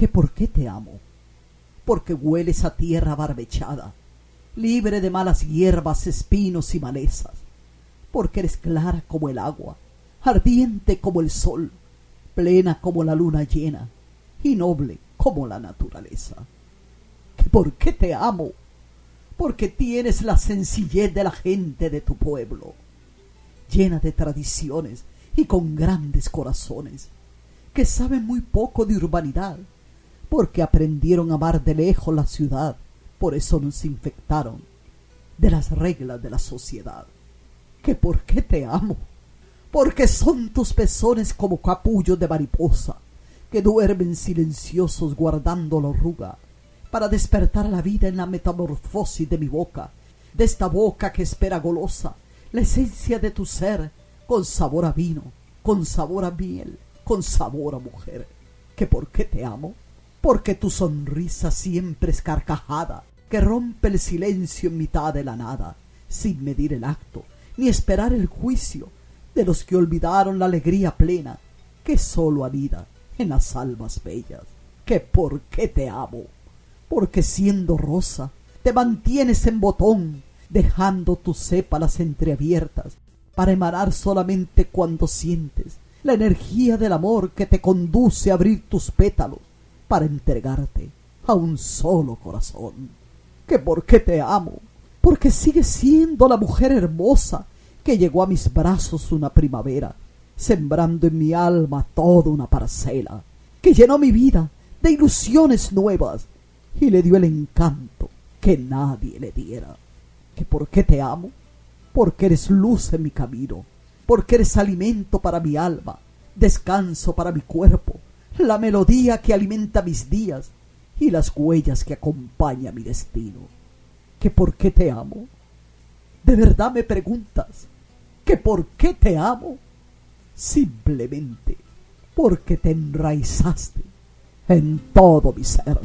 que por qué te amo, porque hueles a tierra barbechada, libre de malas hierbas, espinos y malezas, porque eres clara como el agua, ardiente como el sol, plena como la luna llena y noble como la naturaleza. ¿Que por qué te amo? Porque tienes la sencillez de la gente de tu pueblo, llena de tradiciones y con grandes corazones, que saben muy poco de urbanidad, porque aprendieron a amar de lejos la ciudad, por eso nos infectaron de las reglas de la sociedad. ¿Que por qué te amo? Porque son tus pezones como capullos de mariposa, que duermen silenciosos guardando la arruga, para despertar la vida en la metamorfosis de mi boca, de esta boca que espera golosa, la esencia de tu ser, con sabor a vino, con sabor a miel, con sabor a mujer. ¿Que por qué te amo? Porque tu sonrisa siempre es carcajada, que rompe el silencio en mitad de la nada, sin medir el acto, ni esperar el juicio de los que olvidaron la alegría plena que sólo anida en las almas bellas. ¿Que por qué te amo? Porque siendo rosa te mantienes en botón, dejando tus sépalas entreabiertas para emanar solamente cuando sientes la energía del amor que te conduce a abrir tus pétalos para entregarte a un solo corazón. ¿Que por qué te amo? Porque sigues siendo la mujer hermosa que llegó a mis brazos una primavera, sembrando en mi alma toda una parcela, que llenó mi vida de ilusiones nuevas y le dio el encanto que nadie le diera. ¿Que por qué te amo? Porque eres luz en mi camino, porque eres alimento para mi alma, descanso para mi cuerpo, la melodía que alimenta mis días y las huellas que acompaña mi destino. ¿Que por qué te amo? ¿De verdad me preguntas que por qué te amo? Simplemente porque te enraizaste en todo mi ser.